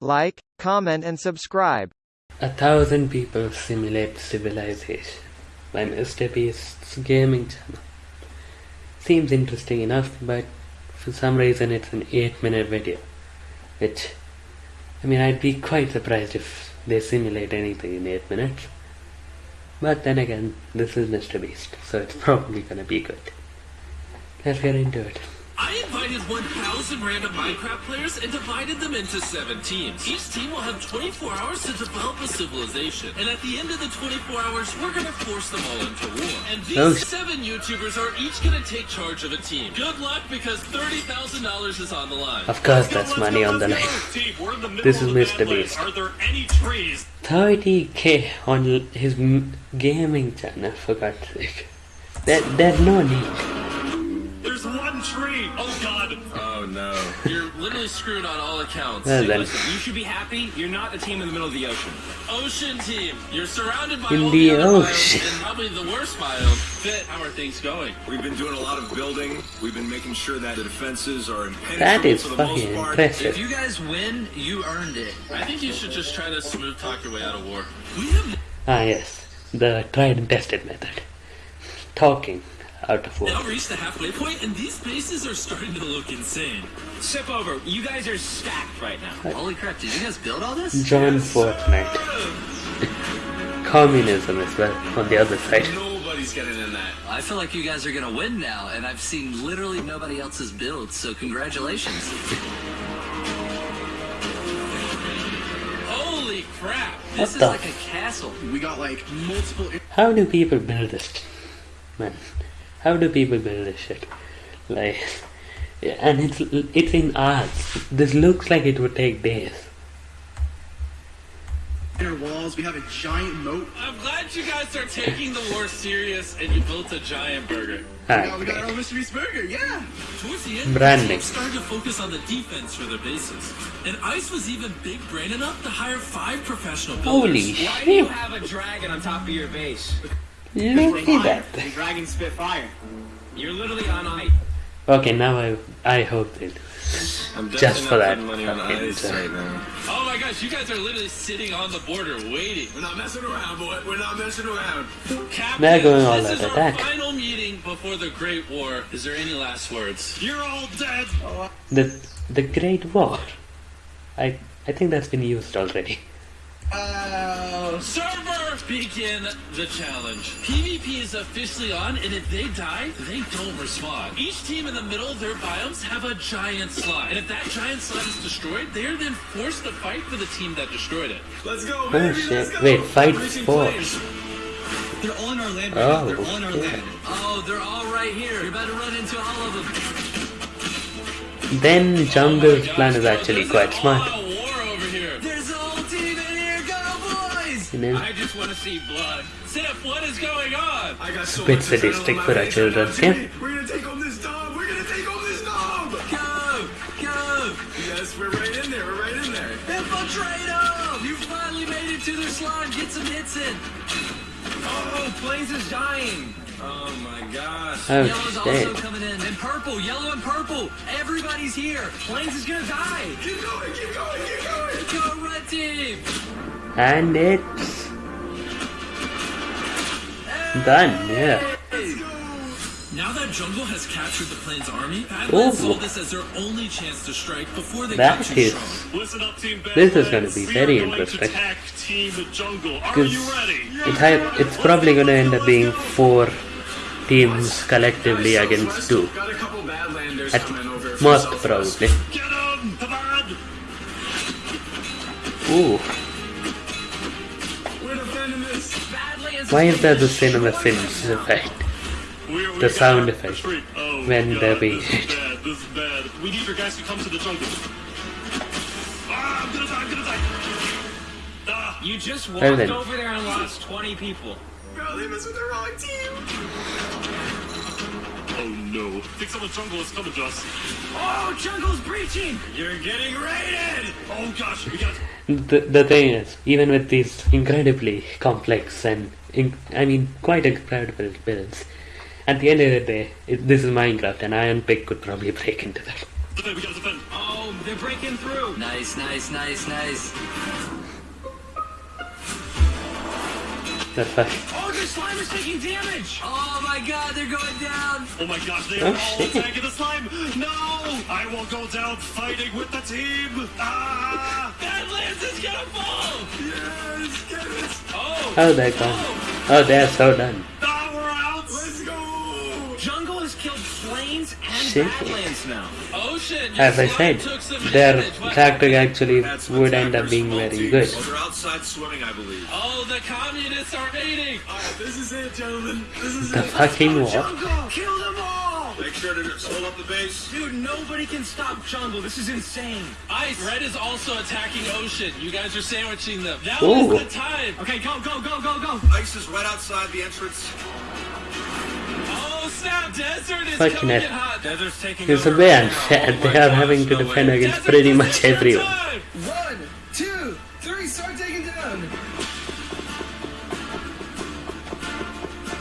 Like, comment and subscribe. A thousand people simulate civilization by Mr. Beast's gaming channel. Seems interesting enough, but for some reason it's an 8 minute video. Which, I mean, I'd be quite surprised if they simulate anything in 8 minutes. But then again, this is Mr. Beast, so it's probably gonna be good. Let's get into it. I invited 1,000 random Minecraft players and divided them into seven teams. Each team will have 24 hours to develop a civilization. And at the end of the 24 hours, we're going to force them all into war. And these Oh. seven YouTubers are each going to take charge of a team. Good luck because $30,000 is on the line. Of course, that's money on the line. This is Mr. Beast. Are there any trees? 30k on his gaming channel, for God's sake. There, there's no need. There's one tree. Oh God. Oh no. You're literally screwed on all accounts. Well, See, then. listen, You should be happy. You're not a team in the middle of the ocean. Ocean team, you're surrounded by In all the the, other ocean. biomes and probably the worst biome. Fit, how are things going? We've been doing a lot of building. We've been making sure that the defenses are impenetrable That is for the most fucking part. impressive. If you guys win, you earned it. I think you should just try to smooth talk your way out of war. We have Ah, yes, the tried and tested method. Talking out of now war. reached the halfway point, and these bases are starting to look insane. Sip over. You guys are stacked right now. Holy crap, did you guys build all this? John Fortnite. Communism as well on the other side. Nobody's getting in that. I feel like you guys are gonna win now, and I've seen literally nobody else's build, so congratulations. Holy crap! This What is the like a castle. We got like multiple. How do people build this? Man, how do people build this shit? Like, and it's it's in hours. This looks like it would take days. Inner walls. We have a giant moat. I'm glad you guys are taking the war serious, and you built a giant burger. Ah, we got our okay. own Mr. Beast burger. Yeah. Towards the end, Branding. teams started to focus on the defense for their bases. And Ice was even big brain enough to hire five professional builders. Holy Why do you have a dragon on top of your base? Look at that. The dragon spit fire. You're literally on ice. Okay, now I I hope they do. I'm Just for that money on ice right now. Oh my gosh, you guys are literally sitting on the border waiting. We're not messing around, boy. We're not messing around. Captain, They're going all this is out our attack. final meeting before the Great War. Is there any last words? You're all dead. The the Great War. I I think that's been used already. Oh. Server, begin the challenge. PvP is officially on, and if they die, they don't respawn. Each team in the middle of their biomes have a giant slot, and if that giant slot is destroyed, they are then forced to fight for the team that destroyed it. Let's go, Oh shit! Let's go. Wait, fight for. flames. They're all in our land right now. Oh, they're all in our Oh, land. Oh, they're all right here. You're about to run into all of them. Then Jungle's Oh plan is actually there's quite an smart. Boys! You? I just want to see blood. Sif, what is going on? I got so Bit much sadistic for our children, right yeah? We're gonna take home this dog. We're gonna take home this dog. Go! Go! Yes, we're right in there. We're right in there. Infiltrate them! You finally made it to their slime. Get some hits in. Plains is dying. Oh my gosh. Oh Yellow's also coming in. And purple, yellow and purple. Everybody's here. Plains is gonna die. Keep going. Keep going. Keep going. Go red team. And it's done. Yeah. Now that Jungle has captured the Plains army, Ooh. Badlands saw this as their only chance to strike before they That got is. Listen up, Team This is gonna be very going interesting. To attack Team Jungle. Are Because you ready? It's hy- it's probably gonna end up being four teams collectively against two. Got a couple badlanders At coming over. from most probably. Get him! Come on! Ooh, We're defending this. Badlands why is there the cinema sins effect? We're, we The sound effect. Oh, when God, they're being This is bad. This is bad. We need your guys to come to the jungle. Ah, I'm gonna die. I'm gonna die. Ah, You just walked Well then. over there and lost 20 people. Bro, they messed with the wrong team. oh no. Think someone jungle is coming to us. Oh, jungle's breaching! You're getting raided! Oh gosh, we got. The the thing is, even with these incredibly complex and in, I mean quite incredible builds, at the end of the day, it, this is Minecraft, and Iron Pick could probably break into that. Defend, we gotta defend. Oh Oh, they're breaking through. Nice, nice, nice, nice. That's fine. Oh, their slime is taking damage. Oh my god, they're going down. Oh my gosh, they are Oh, are all shit. attacking the slime! No! I will go down fighting with the team! Ah! Badlands is gonna fall! Yes! Get it! Oh! Oh, they're gone. Oh, they're so done. Plains and Shit. Badlands now. Ocean, your As I said, their tactic actually would end up being very good. Oh, they're outside swimming, I believe. Oh, the communists are raiding! This is it, gentlemen. This is The it. fucking what? Jungle, kill them all. Make sure to hold up the base. Dude, nobody can stop Jungle. This is insane. Ice, Red is also attacking Ocean. You guys are sandwiching them. Now Ooh. is the time! Okay, go, go, go, go, go. Ice is right outside the entrance. Taking It's a bit unfair. They are having to defend against pretty much everyone. One, two, three, start taking down.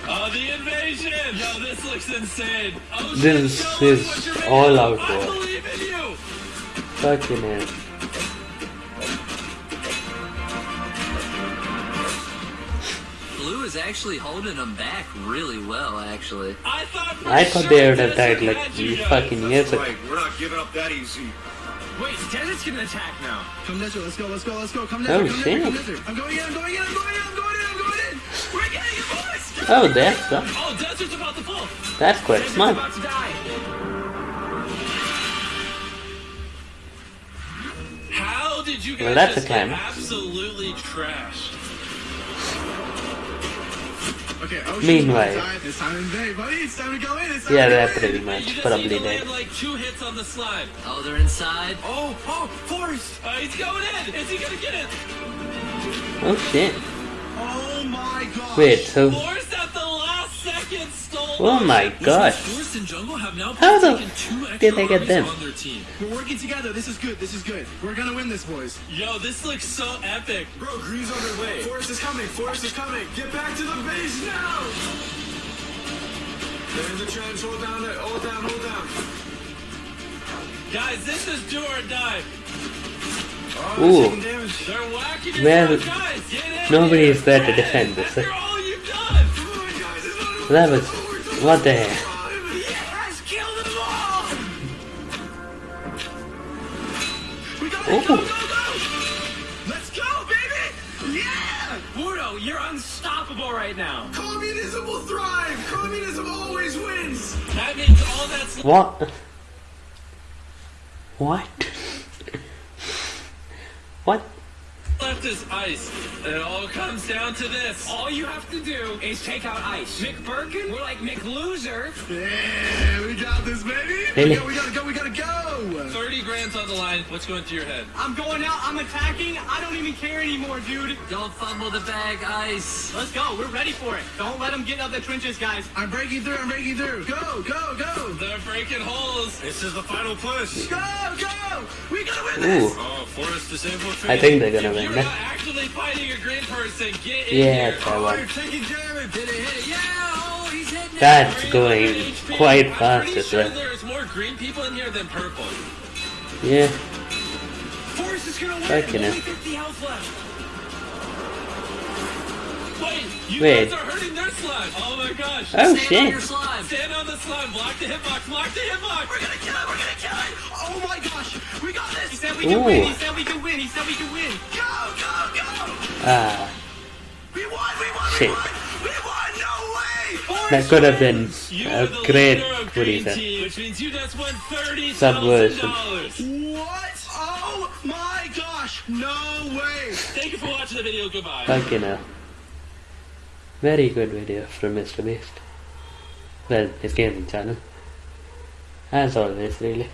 Oh, the invasion! Yo, this looks insane. Ocean, This is what you're made all out I war. believe you! Fucking hell. Blue actually holding them back really well, actually. I thought I thought they would have died like had fucking years ago. Right, we're not giving up that easy. Wait, Desert's gonna attack now. Come Desert, let's go, let's go, let's go. Come Oh, Desert, come shit. Desert, come Desert. I'm going in, I'm going in, I'm going in, I'm going in, I'm going in. We're getting it, boys. Oh, that's uh, Oh, Desert's about to fall. that's quite Desert's smart. about to die. How did you guys Well, that's just a get absolutely trashed? Go in. It's time Yeah, to they're pretty You much just probably dead. like two hits on the slime. Oh, they're inside. Oh, oh, Forrest. Uh, he's going in. Is he gonna get it? Oh shit. Oh my god. Wait, so Forrest Oh my Which gosh. Forrest and Jungle have now How the taken two extra did they get them? on their team. We're working together. This is good. This is good. We're gonna win this, boys. Yo, this looks so epic. Bro, Green's on their way. Forrest is coming. Forrest is coming. Get back to the base now. They're in the trench. Hold down. there. Hold down. Hold down. Guys, this is do or die. Oh, Ooh. they're taking whacking Well, guys. Get in nobody here. is there to defend this, After all you've done. Come on, guys. It's not over. that was what the hell? Yes, kill them all. We got Ooh. Go, go, go. Let's go, baby. Yeah. Burdo, you're unstoppable right now. Communism will thrive. Communism always wins. That means all that's What? What? what? left is ice. It all comes down to this. All you have to do is take out Ice. Mick Birkin, we're like Mick Loser. Yeah, we got this, baby. Really? We, gotta, we gotta go. We gotta go. 30 grand's on the line. What's going through your head? I'm going out, I'm attacking, I don't even care anymore, dude. Don't fumble the bag, Ice. Let's go, we're ready for it. Don't let them get out the trenches, guys. I'm breaking through. I'm breaking through. Go, go, go. They're breaking holes. This is the final push. Go, go. We gotta win this. Ooh, Oh, Forrest disabled. I think they're gonna win you're that. not actually fighting a green person, get in Yeah, here. Oh, you're taking damage. Hit it, hit it. Yeah, oh, he's hitting it. That's going quite I'm fast as sure there's more green people in here than purple. Yeah, Forrest is gonna win. Fucking. Only 50 health left. Wait, you Wait. guys are hurting their slime. Oh my gosh. Oh, Stand shit. on your slime. Stand on the slime. Block the hitbox. Block the hitbox. We're gonna kill it. We're gonna kill it. Oh my gosh. We got this. He said we can win, he said we can win, he said we can win. Go, go, go. ah, We won. We won. Shit. We won. We won. No way. that could have been You a the great, leader of what do you green say? team, which means you just won thirty Subversion. dollars. What? Oh my gosh. No way. Thank you for watching the video. Goodbye. Fucking hell. Very good video from Mr. Beast. Well, his gaming channel. As always, really.